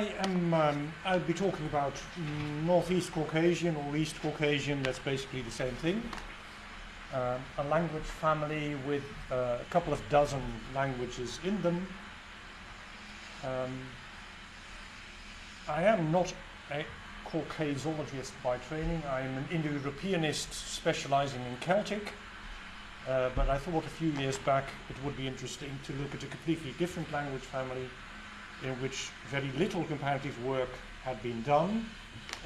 I am, um, I'll be talking about Northeast Caucasian or East Caucasian, that's basically the same thing. Um, a language family with uh, a couple of dozen languages in them. Um, I am not a Caucasologist by training, I'm an Indo-Europeanist specializing in Celtic. Uh, but I thought a few years back it would be interesting to look at a completely different language family in which very little comparative work had been done.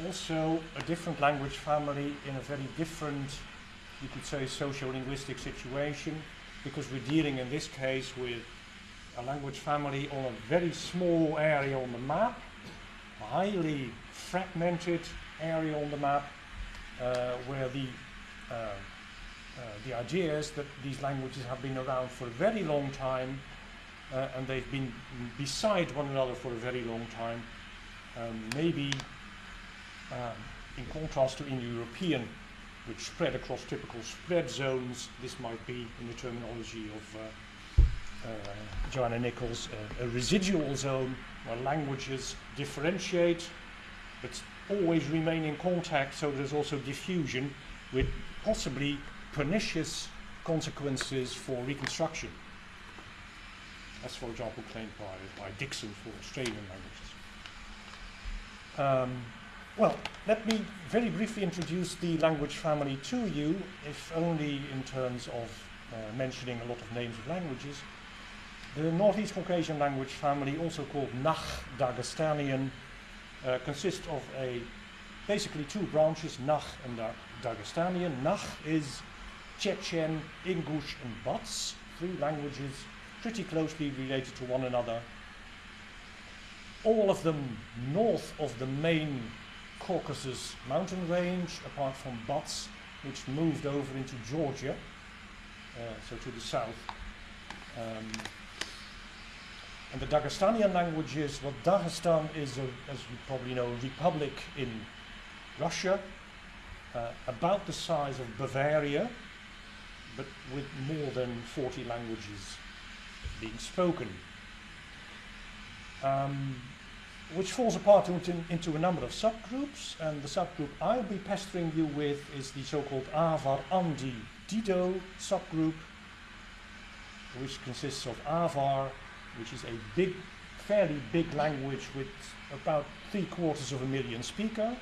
Also a different language family in a very different, you could say, socio-linguistic situation because we're dealing in this case with a language family on a very small area on the map, a highly fragmented area on the map uh, where the uh, uh, the idea is that these languages have been around for a very long time uh, and they've been beside one another for a very long time. Um, maybe um, in contrast to Indo-European, which spread across typical spread zones, this might be, in the terminology of uh, uh, Johanna Nichols, a residual zone where languages differentiate but always remain in contact, so there's also diffusion with possibly pernicious consequences for reconstruction, as for example claimed by, by Dixon for Australian languages. Um, well, let me very briefly introduce the language family to you, if only in terms of uh, mentioning a lot of names of languages. The Northeast Caucasian language family, also called Nakh Dagestanian, uh, consists of a basically two branches, Nakh and da Dagestanian. Nakh is Chechen, Ingush and Bats, three languages pretty closely related to one another. All of them north of the main Caucasus mountain range, apart from Bats, which moved over into Georgia, uh, so to the south. Um, and the Dagestanian languages, well, Dagestan is, a, as you probably know, a republic in Russia, uh, about the size of Bavaria, but with more than 40 languages being spoken. Um, which falls apart into, into, a number of subgroups, and the subgroup I'll be pestering you with is the so-called Avar Andi Dido subgroup, which consists of Avar, which is a big, fairly big language with about three quarters of a million speakers,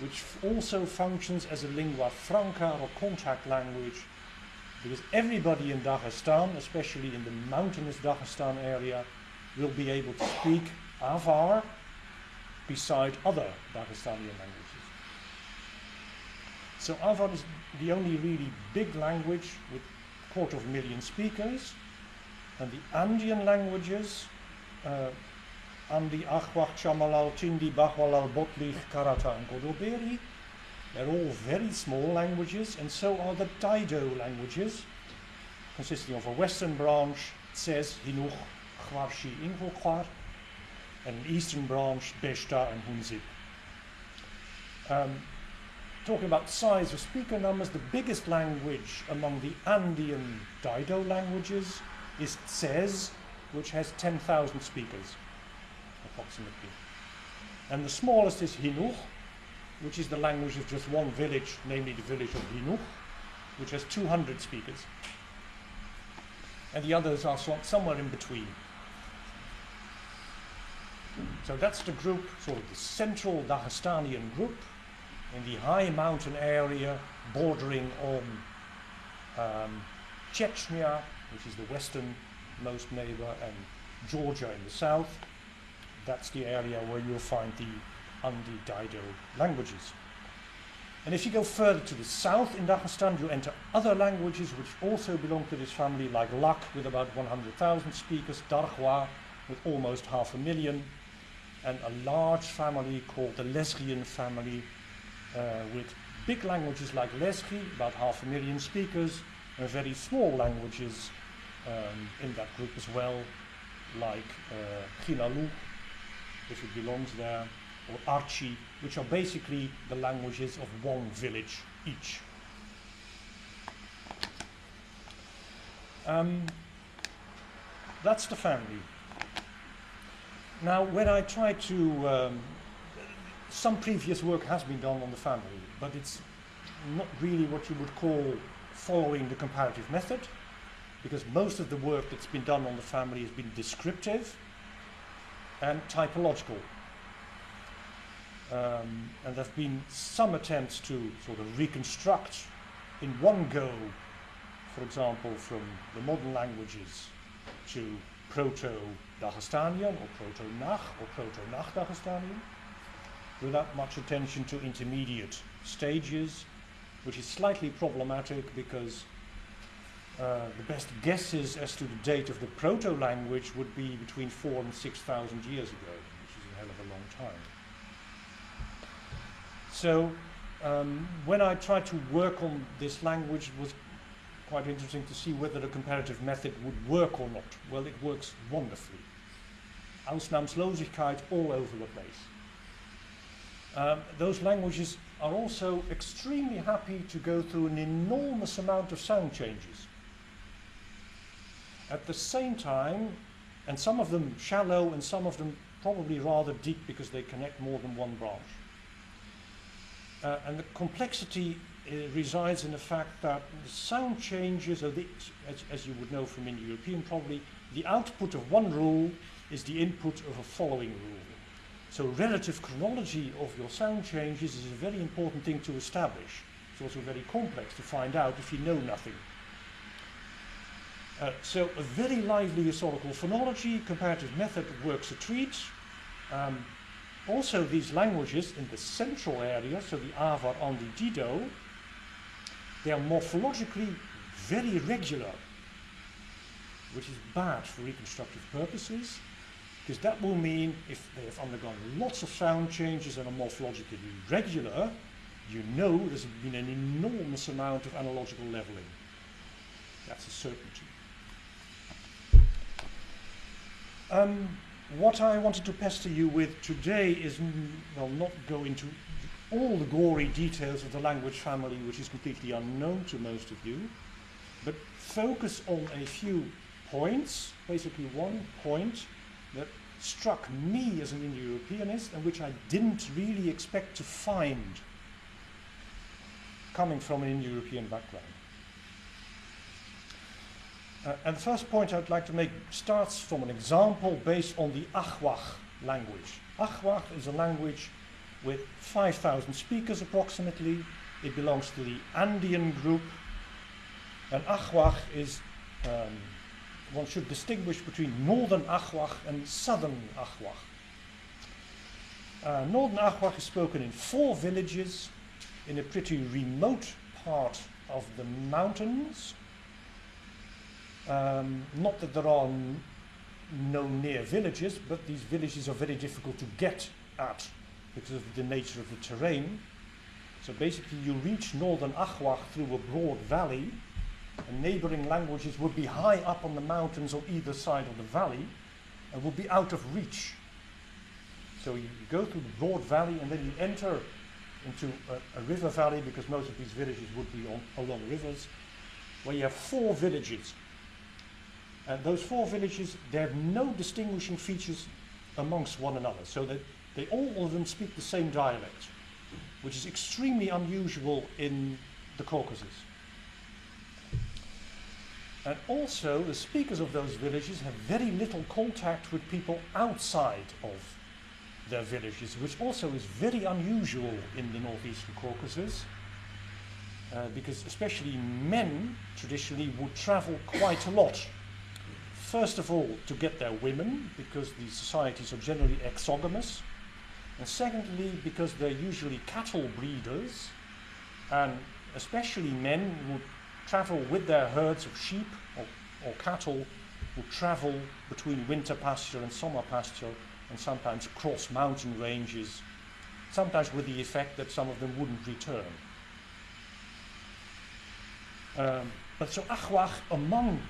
which also functions as a lingua franca or contact language because everybody in Dagestan, especially in the mountainous Dagestan area, will be able to speak Avar beside other Dagestani languages. So Avar is the only really big language with a quarter of a million speakers, and the Andean languages uh, Andi, Akhwach, Chamalal, Chindi, Bahwalal, Botlich, Karata, and Godoberi. They're all very small languages, and so are the Dido languages, consisting of a western branch, Tsez, Hinuch, Khwarshi, Ingolkhwar, and an eastern branch, Beshta and Hunzib. Um, talking about size of speaker numbers, the biggest language among the Andean Dido languages is Tsez, which has 10,000 speakers approximately. And the smallest is Hinuch, which is the language of just one village, namely the village of Hinuch, which has 200 speakers. And the others are so somewhere in between. So that's the group, sort of the central Dagestanian group in the high mountain area bordering on um, Chechnya, which is the westernmost neighbor, and Georgia in the south that's the area where you'll find the Andi-Dido languages. And if you go further to the south in Dagestan, you enter other languages which also belong to this family, like Lak with about 100,000 speakers, Dargwa with almost half a million, and a large family called the Lezgian family uh, with big languages like Lezgi, about half a million speakers, and very small languages um, in that group as well, like uh, Khinalu, if it belongs there, or Archi, which are basically the languages of one village each. Um, that's the family. Now, when I try to, um, some previous work has been done on the family, but it's not really what you would call following the comparative method, because most of the work that's been done on the family has been descriptive and typological. Um, and there have been some attempts to sort of reconstruct in one go, for example, from the modern languages to Proto-Dagestanian or Proto-Nakh or Proto-Nakh-Dagestanian, without much attention to intermediate stages, which is slightly problematic because uh, the best guesses as to the date of the proto-language would be between four and 6,000 years ago, which is a hell of a long time. So um, when I tried to work on this language, it was quite interesting to see whether the comparative method would work or not. Well, it works wonderfully. Ausnahmslosigkeit all over the place. Um, those languages are also extremely happy to go through an enormous amount of sound changes. At the same time, and some of them shallow and some of them probably rather deep because they connect more than one branch. Uh, and the complexity uh, resides in the fact that the sound changes, as, as, you would know from Indo-European probably, the output of one rule is the input of a following rule. So relative chronology of your sound changes is a very important thing to establish. It's also very complex to find out if you know nothing. Uh, so a very lively historical phonology, comparative method works a treat. Um, also these languages in the central area, so the Avar and the Dido, they are morphologically very regular, which is bad for reconstructive purposes, because that will mean if they have undergone lots of sound changes and are morphologically regular, you know there's been an enormous amount of analogical leveling. That's a certainty. Um, what I wanted to pester you with today is, well, not go into all the gory details of the language family, which is completely unknown to most of you, but focus on a few points, basically one point that struck me as an Indo-Europeanist and which I didn't really expect to find coming from an Indo-European background. Uh, and the first point I'd like to make starts from an example based on the Achwach language. Achwach is a language with 5,000 speakers approximately. It belongs to the Andean group. And Achwach is, um, one should distinguish between northern Achwach and southern Achwach. Uh, northern Achwach is spoken in four villages in a pretty remote part of the mountains um, not that there are no near villages, but these villages are very difficult to get at because of the nature of the terrain. So basically you reach northern Achwach through a broad valley and neighboring languages would be high up on the mountains on either side of the valley and would be out of reach. So you, you go through the broad valley and then you enter into a, a, river valley because most of these villages would be on, along rivers where you have four villages and those four villages, they have no distinguishing features amongst one another, so that they all of them speak the same dialect, which is extremely unusual in the Caucasus. And also, the speakers of those villages have very little contact with people outside of their villages, which also is very unusual in the northeastern Caucasus, uh, because especially men traditionally would travel quite a lot First of all, to get their women, because these societies are generally exogamous. And secondly, because they're usually cattle breeders, and especially men would travel with their herds of sheep or, or cattle, would travel between winter pasture and summer pasture, and sometimes cross mountain ranges, sometimes with the effect that some of them wouldn't return. Um, but so Achwach among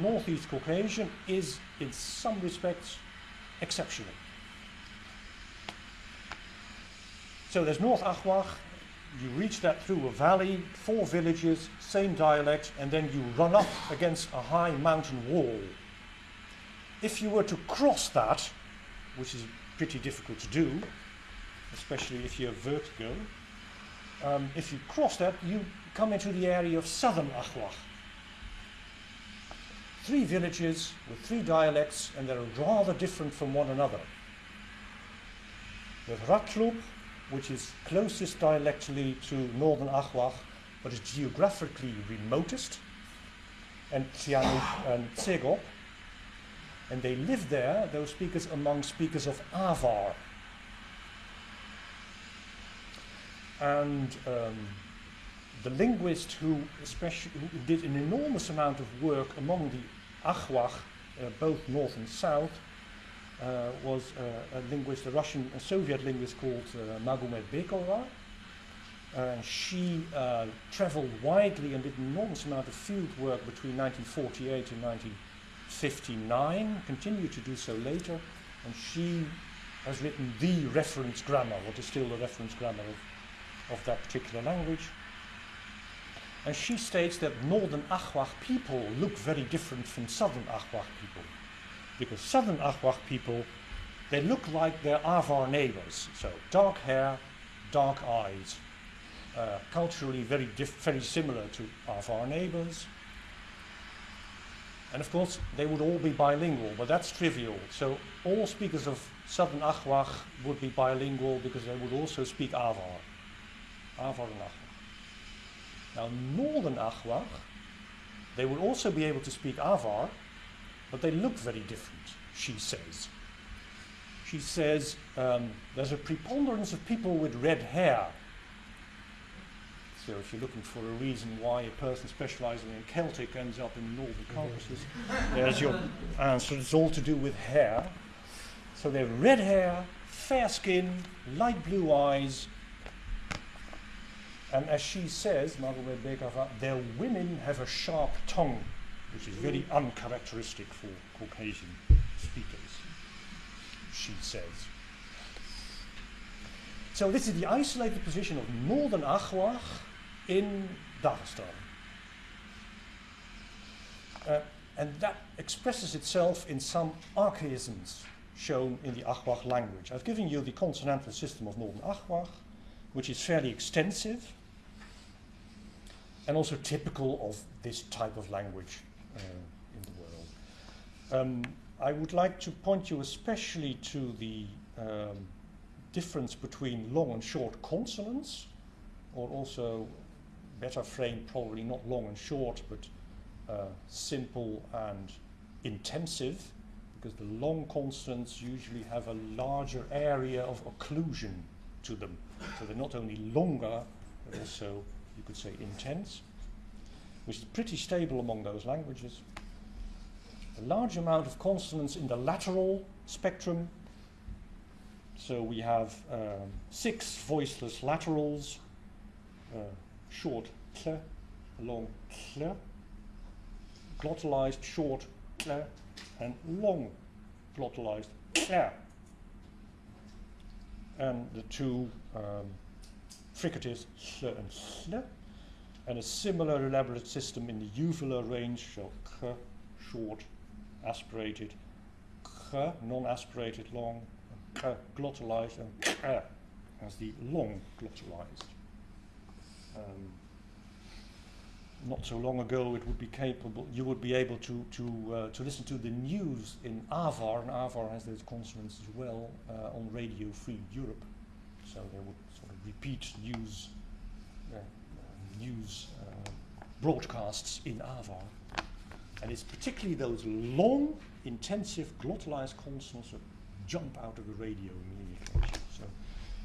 Northeast Caucasian is in some respects exceptional. So there's North Achwach, you reach that through a valley, four villages, same dialect, and then you run up against a high mountain wall. If you were to cross that, which is pretty difficult to do, especially if you have vertigo. Um, if you cross that, you come into the area of southern Achwach. Three villages with three dialects, and they're rather different from one another. With Ratlub, which is closest dialectally to northern Achwach, but is geographically remotest, and Sihanouk and Tsegop. And they live there, those speakers, among speakers of Avar. And um, the linguist who, especially, who did an enormous amount of work among the Achwach, uh, both north and south, uh, was uh, a linguist, a Russian, a Soviet linguist called Magomed Bekova. Uh, she traveled widely and did an enormous amount of field work between 1948 and 1959, continued to do so later, and she has written the reference grammar, what is still the reference grammar of, of that particular language. And she states that northern Achwach people look very different from southern Achwach people. Because southern Achwach people, they look like their Avar neighbors. So dark hair, dark eyes, uh, culturally very, very similar to Avar neighbors. And of course, they would all be bilingual, but that's trivial. So all speakers of Southern Achwach would be bilingual because they would also speak Avar. Avar and. Now, Northern Achwach, they would also be able to speak Avar, but they look very different, she says. She says um, there's a preponderance of people with red hair so if you're looking for a reason why a person specializing in Celtic ends up in Northern Caucasus, there's your answer. It's all to do with hair. So they have red hair, fair skin, light blue eyes, and as she says, Margaret their women have a sharp tongue, which is very uncharacteristic for Caucasian speakers, she says. So this is the isolated position of northern Achwach, in Dagestan. Uh, and that expresses itself in some archaisms shown in the Achwach language. I've given you the consonantal system of Northern Achwach, which is fairly extensive and also typical of this type of language uh, in the world. Um, I would like to point you especially to the um, difference between long and short consonants, or also better framed, probably not long and short, but uh, simple and intensive, because the long consonants usually have a larger area of occlusion to them. So they're not only longer, but also, you could say, intense, which is pretty stable among those languages. A large amount of consonants in the lateral spectrum. So we have um, six voiceless laterals, uh, short cl, long cl, glottalized short cl, and long glottalized cl. And the two um, fricatives sl and sl, and a similar elaborate system in the uvular range, k, short, aspirated, k, non-aspirated, long, k, glottalized, and k as the long glottalized. Um, not so long ago, it would be capable, you would be able to, to, uh, to listen to the news in Avar, and Avar has those consonants as well, uh, on Radio Free Europe. So they would repeat news, uh, news uh, broadcasts in Avar. And it's particularly those long, intensive glottalized consonants that jump out of the radio immediately. So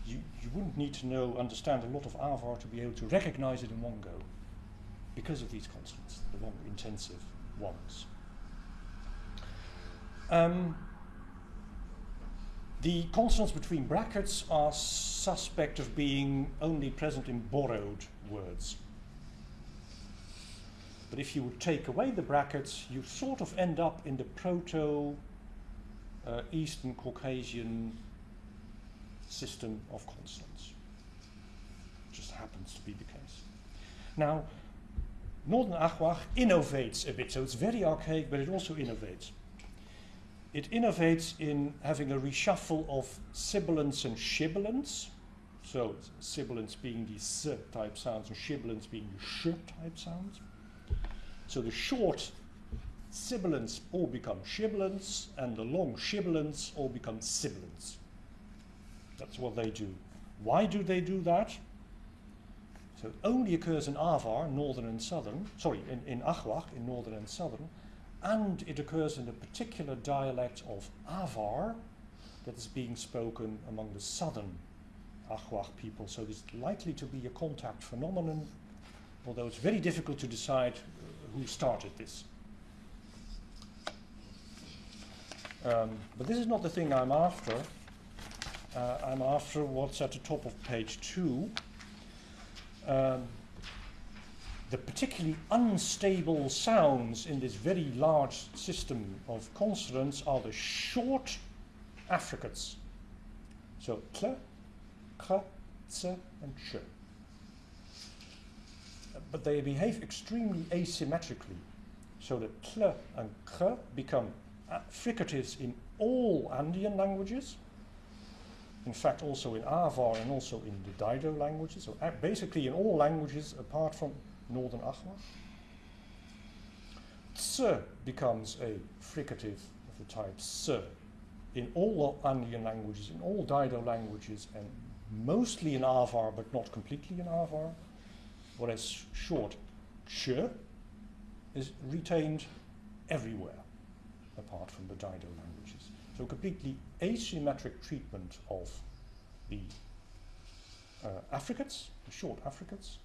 you, you wouldn't need to know, understand a lot of Avar to be able to recognize it in one go because of these consonants, the long intensive ones. Um, the consonants between brackets are suspect of being only present in borrowed words. But if you would take away the brackets, you sort of end up in the Proto uh, Eastern Caucasian system of consonants. Just happens to be the case. Now, Northern Achwach innovates a bit, so it's very archaic, but it also innovates. It innovates in having a reshuffle of sibilants and sibilants. So sibilants being the s type sounds and sibilants being the sh type sounds. So the short sibilants all become sibilants and the long sibilants all become sibilants. That's what they do. Why do they do that? So it only occurs in Avar, northern and southern, sorry, in, in in northern and southern, and it occurs in a particular dialect of Avar that is being spoken among the southern Achwach people. So it's likely to be a contact phenomenon, although it's very difficult to decide uh, who started this. Um, but this is not the thing I'm after. Uh, I'm after what's at the top of page two. Um, the particularly unstable sounds in this very large system of consonants are the short affricates. So kl, kh, ts, and ch. But they behave extremely asymmetrically. So the kl and kh become fricatives in all Andean languages. In fact, also in Avar and also in the Dido languages. So basically in all languages apart from Northern Achwach. Ts becomes a fricative of the type s in all Andean languages, in all Dido languages, and mostly in Avar, but not completely in Avar. Whereas short ch is retained everywhere apart from the Dido languages. So completely asymmetric treatment of the uh, the short affricates.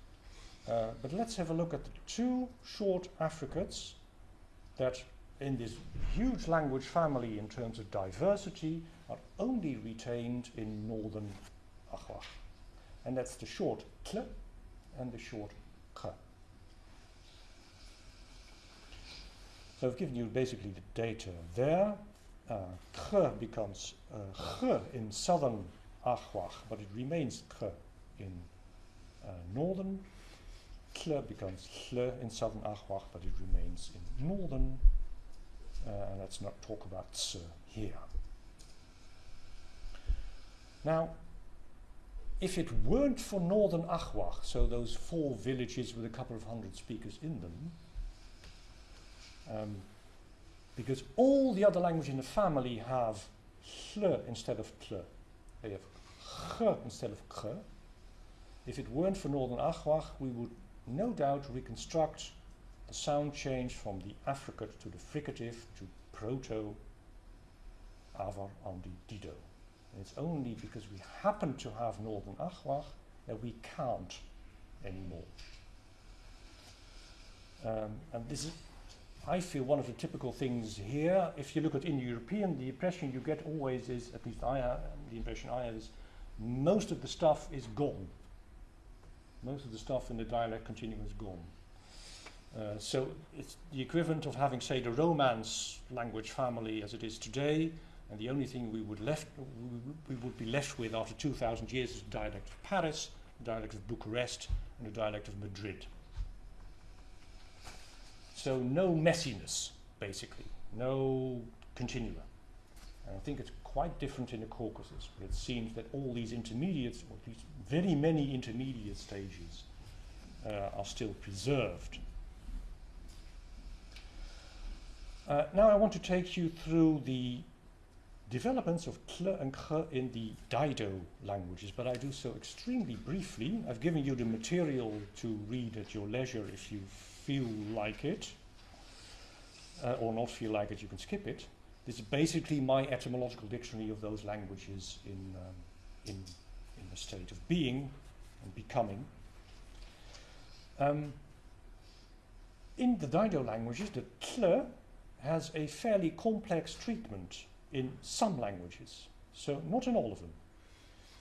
Uh, but let's have a look at the two short affricates that in this huge language family in terms of diversity are only retained in northern Achwach. And that's the short kl and the short kh. So I've given you basically the data there. Uh, kh becomes uh, in southern Achwach, but it remains kh in uh, northern. Kl becomes hl in southern Achwach, but it remains in northern. Uh, and let's not talk about here. Now, if it weren't for northern Achwach, so those four villages with a couple of hundred speakers in them, um, because all the other languages in the family have hl instead of tl. They have ch instead of k. If it weren't for Northern Achwach, we would no doubt reconstruct the sound change from the affricate to the fricative to proto Avar the Dido. And it's only because we happen to have Northern Achwach that we can't anymore. Um, and this is I feel one of the typical things here, if you look at Indo-European, the impression you get always is, at least I have, the impression I have is, most of the stuff is gone. Most of the stuff in the dialect continuum is gone. Uh, so it's the equivalent of having, say, the Romance language family as it is today, and the only thing we would left we, would be left with after 2,000 years is the dialect of Paris, the dialect of Bucharest, and the dialect of Madrid. So no messiness, basically, no continua. And I think it's quite different in the Caucasus, but it seems that all these intermediates, or least very many intermediate stages, uh, are still preserved. Uh, now I want to take you through the developments of kl and kh in the Dido languages, but I do so extremely briefly. I've given you the material to read at your leisure if you feel like it, uh, or not feel like it, you can skip it. This is basically my etymological dictionary of those languages in, um, in, in the state of being and becoming. Um, in the Dido languages, the tl has a fairly complex treatment in some languages, so not in all of them.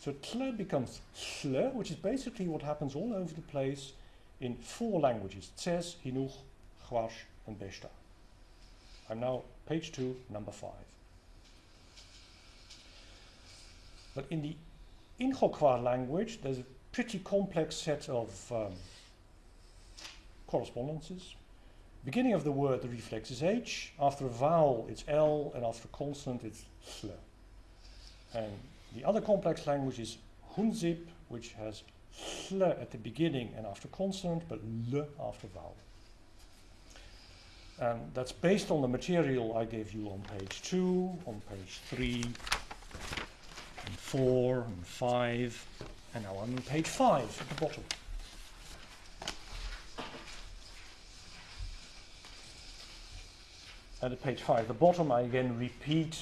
So tl becomes tl, which is basically what happens all over the place in four languages, Tsez, Hinuch, Chwash, and Beshta. I'm now page two, number five. But in the Inhokwar language, there's a pretty complex set of um, correspondences. beginning of the word, the reflex is H. After a vowel, it's L. And after a consonant, it's SL. And the other complex language is Hunzib, which has SL at the beginning and after consonant, but L after vowel. And that's based on the material I gave you on page 2, on page 3, and 4, and 5, and now I'm on page 5 at the bottom. At page 5, at the bottom, I again repeat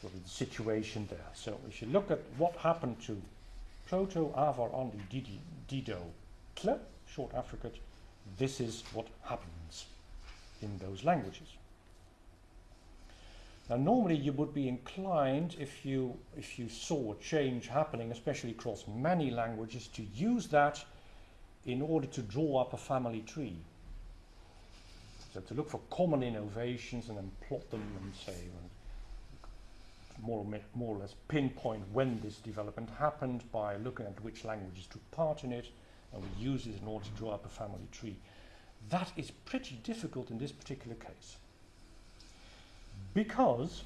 sort of the situation there. So if you look at what happened to Proto-Avar Andi Dido short affricate, this is what happens in those languages. Now normally you would be inclined if you if you saw a change happening, especially across many languages, to use that in order to draw up a family tree. So to look for common innovations and then plot them and say more or, more or less pinpoint when this development happened by looking at which languages took part in it and we use it in order to draw up a family tree. That is pretty difficult in this particular case because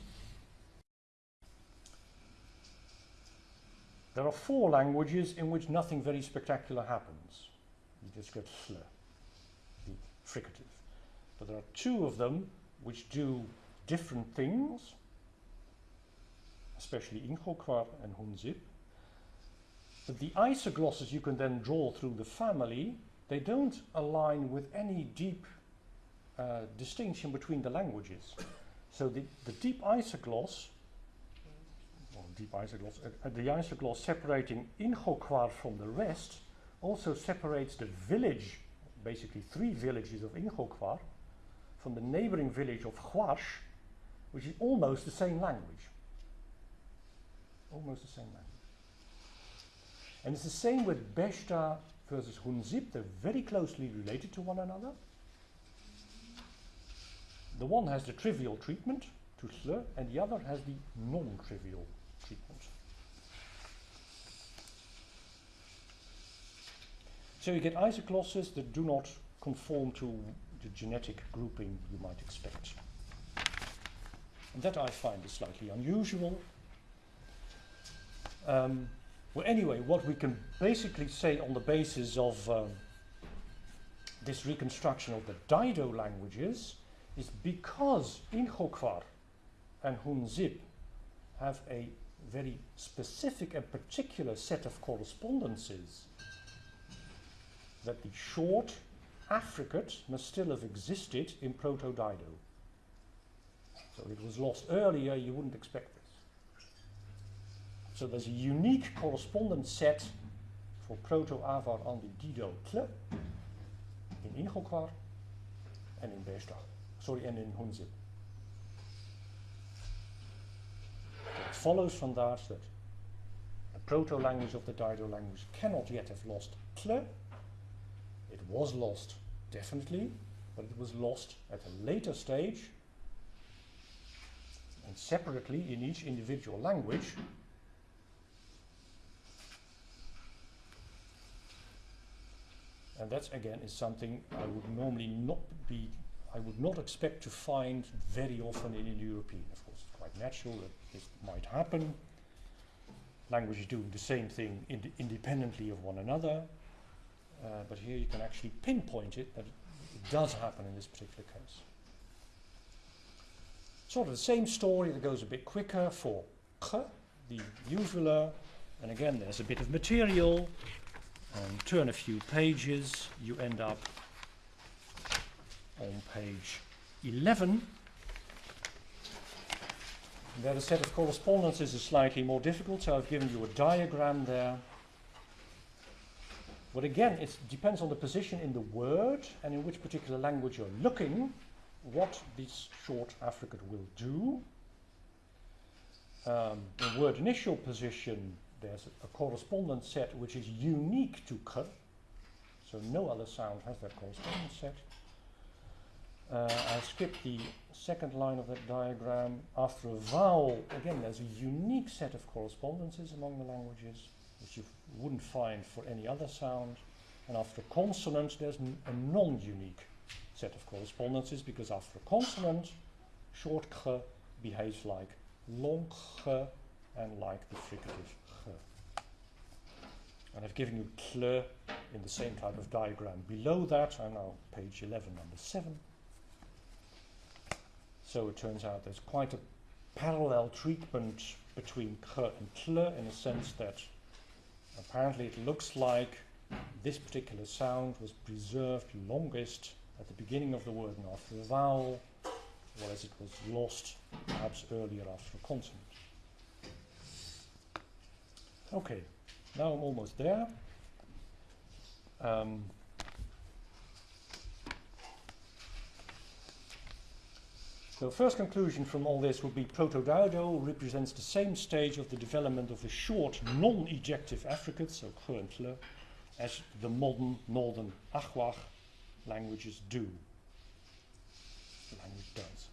there are four languages in which nothing very spectacular happens. You just get fl, the fricative. But there are two of them which do different things, especially Inhokwar and Hunzib. But the isoglosses you can then draw through the family they don't align with any deep uh, distinction between the languages. So the, the deep isogloss, well, deep isogloss, uh, uh, the isogloss separating Inhokwar from the rest also separates the village, basically three villages of Inhokwar, from the neighboring village of Hwash, which is almost the same language. Almost the same language. And it's the same with Beshta versus Hunzib. they're very closely related to one another. The one has the trivial treatment to slur, and the other has the non-trivial treatment. So you get isoglosses that do not conform to the genetic grouping you might expect. And that I find is slightly unusual. Um, well, anyway, what we can basically say on the basis of um, this reconstruction of the Dido languages is because Inhokwar and Hunzib have a very specific and particular set of correspondences that the short affricate must still have existed in Proto-Dido. So it was lost earlier, you wouldn't expect this. so there's a unique correspondence set for Proto-Avar Andi Dido Tle in Inhokwar and in Beshta. Sorry, and in Hunzib. it follows from that that the proto-language of the Dido language cannot yet have lost Tle. It was lost, definitely, but it was lost at a later stage and separately in each individual language And that again is something I would normally not be, I would not expect to find very often in Indo-European. Of course, it's quite natural that this might happen. Languages doing the same thing ind independently of one another. Uh, but here you can actually pinpoint it that it does happen in this particular case. Sort of the same story that goes a bit quicker for k, the uvula, and again there's a bit of material and turn a few pages, you end up on page 11. There the set of correspondences is slightly more difficult, so I've given you a diagram there. But again, it depends on the position in the word and in which particular language you're looking, what this short affricate will do. Um, the word initial position there's a, correspondence set which is unique to k, so no other sound has that correspondence set. Uh, I skip the second line of that diagram. After a vowel, again, there's a unique set of correspondences among the languages, which you wouldn't find for any other sound. And after consonant, there's a non-unique set of correspondences because after a consonant, short kh behaves like long kh and like the fricative kh. And I've given you kl in the same type of diagram below that. I'm now page 11, number 7. So it turns out there's quite a parallel treatment between kh and kl in the sense that apparently it looks like this particular sound was preserved longest at the beginning of the word and after the vowel, whereas it was lost perhaps earlier after a consonant. Okay, now I'm almost there. Um, so first conclusion from all this would be Proto-Dido represents the same stage of the development of the short non-ejective affricates, so kh as the modern northern Achwach languages do. The language does.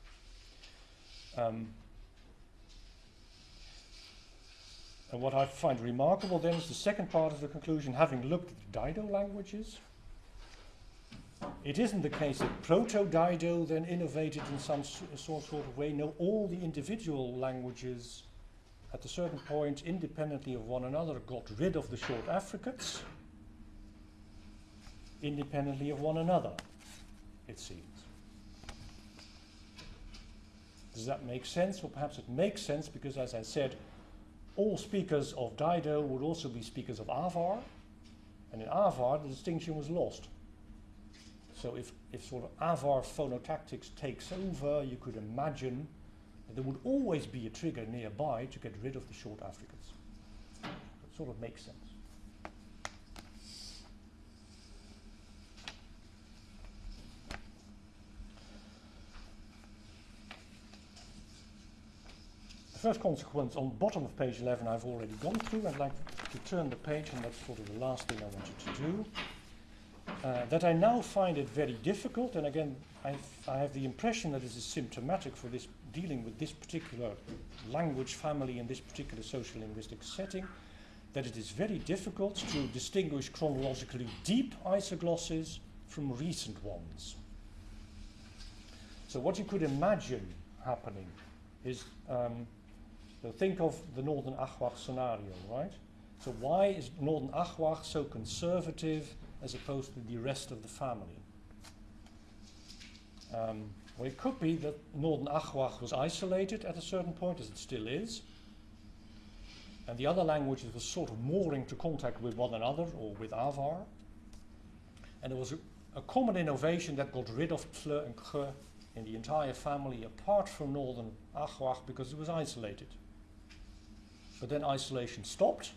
Um, and what I find remarkable then is the second part of the conclusion, having looked at the Dido languages, it isn't the case that Proto-Dido then innovated in some sort, of way. No, all the individual languages at a certain point, independently of one another, got rid of the short affricates independently of one another, it seems. Does that make sense? Or perhaps it makes sense because, as I said, all speakers of Dido would also be speakers of Avar, and in Avar the distinction was lost. So if, if sort of Avar phonotactics takes over, you could imagine that there would always be a trigger nearby to get rid of the short affricates. It sort of makes sense. The first consequence on bottom of page 11 I've already gone through. I'd like to turn the page, and that's sort of the last thing I wanted to do. Uh, that I now find it very difficult, and again, I've, I have the impression that this is symptomatic for this dealing with this particular language family in this particular social linguistic setting, that it is very difficult to distinguish chronologically deep isoglosses from recent ones. So what you could imagine happening is um, so think of the Northern Achwach scenario, right? So why is Northern Achwach so conservative as opposed to the rest of the family? Um, well, it could be that Northern Achwach was isolated at a certain point, as it still is, and the other languages were sort of more into contact with one another or with Avar. And there was a, a common innovation that got rid of Tle and Khe in the entire family apart from Northern Achwach because it was isolated. But then isolation stopped,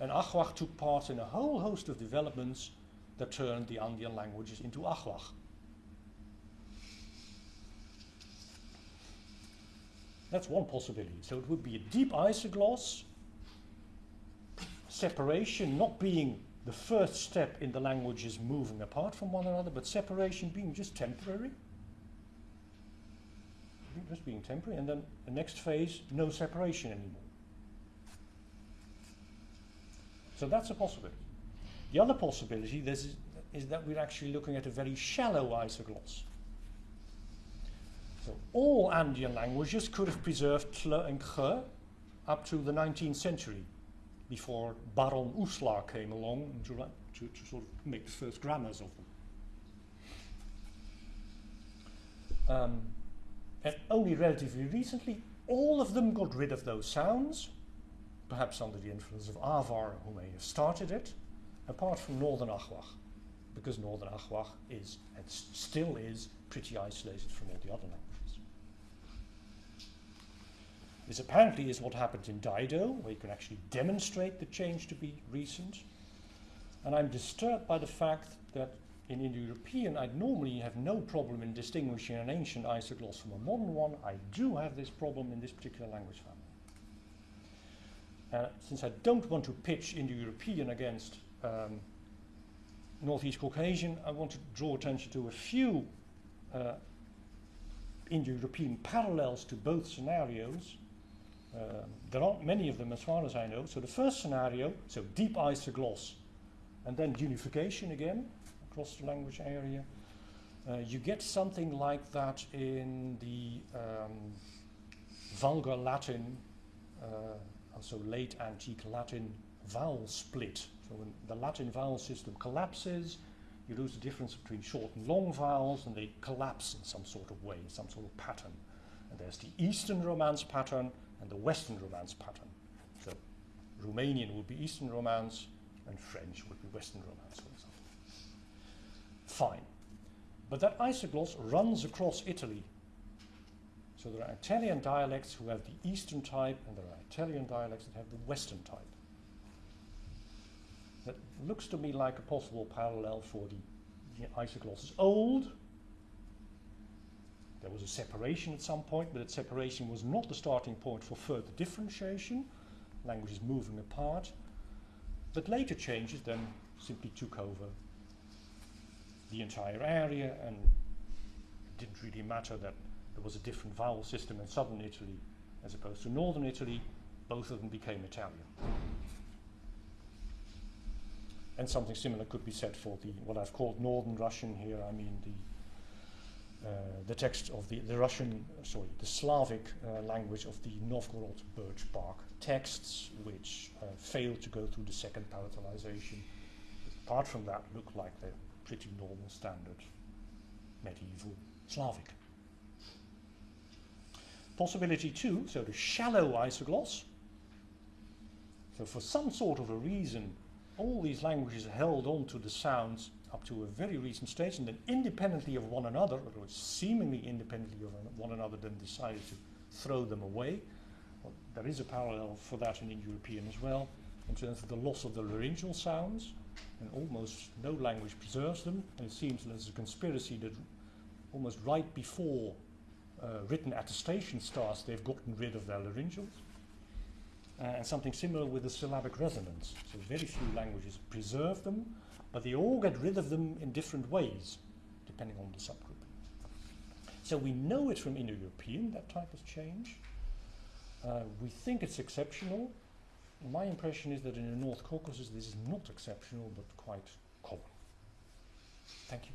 and Achwach took part in a whole host of developments that turned the Andean languages into Achwach. That's one possibility. So it would be a deep isogloss, separation not being the first step in the languages moving apart from one another, but separation being just temporary. Just being temporary, and then the next phase, no separation anymore. So that's a possibility. The other possibility is, is that we're actually looking at a very shallow isogloss. So all Andean languages could have preserved tle and kh up to the 19th century, before Baron Uslar came along to, to, to sort of make the first grammars of them. Um, and only relatively recently, all of them got rid of those sounds perhaps under the influence of Avar, who may have started it, apart from Northern Achwach, because Northern Achwach is, and still is, pretty isolated from all the other languages. This apparently is what happened in Dido, where you can actually demonstrate the change to be recent. And I'm disturbed by the fact that in Indo-European, I'd normally have no problem in distinguishing an ancient isogloss from a modern one. I do have this problem in this particular language family. Uh, since I don't want to pitch Indo-European against um, Northeast Caucasian, I want to draw attention to a few uh, Indo-European parallels to both scenarios. Uh, there aren't many of them as far as I know. So the first scenario, so deep isogloss, and then unification again across the language area. Uh, you get something like that in the um, Vulgar Latin, uh, also late antique Latin vowel split. So when the Latin vowel system collapses, you lose the difference between short and long vowels and they collapse in some sort of way, some sort of pattern. And there's the Eastern Romance pattern and the Western Romance pattern. So Romanian would be Eastern Romance and French would be Western Romance, for example. Fine. But that isogloss runs across Italy. So there are Italian dialects who have the Eastern type and there are Italian dialects that have the Western type. That looks to me like a possible parallel for the isogloss. It's old. There was a separation at some point, but that separation was not the starting point for further differentiation. Languages moving apart. But later changes then simply took over the entire area and it didn't really matter that there was a different vowel system in southern Italy as opposed to northern Italy. Both of them became Italian. And something similar could be said for the what I've called Northern Russian here. I mean the uh, the text of the, the Russian, sorry, the Slavic uh, language of the Novgorod birch bark texts, which uh, failed to go through the second palatalization. Apart from that, look like they're pretty normal standard medieval Slavic. Possibility two, so the shallow isogloss. So for some sort of a reason, all these languages held on to the sounds up to a very recent stage and then independently of one another, or seemingly independently of one another, then decided to throw them away. Well, there is a parallel for that in Indo-European as well, in terms of the loss of the laryngeal sounds, and almost no language preserves them, and it seems there's a conspiracy that almost right before uh, written attestation starts, they've gotten rid of their laryngeals. Uh, and something similar with the syllabic resonants. So very few languages preserve them, but they all get rid of them in different ways, depending on the subgroup. So we know it from Indo-European, that type of change. Uh, we think it's exceptional. My impression is that in the North Caucasus this is not exceptional, but quite common. Thank you.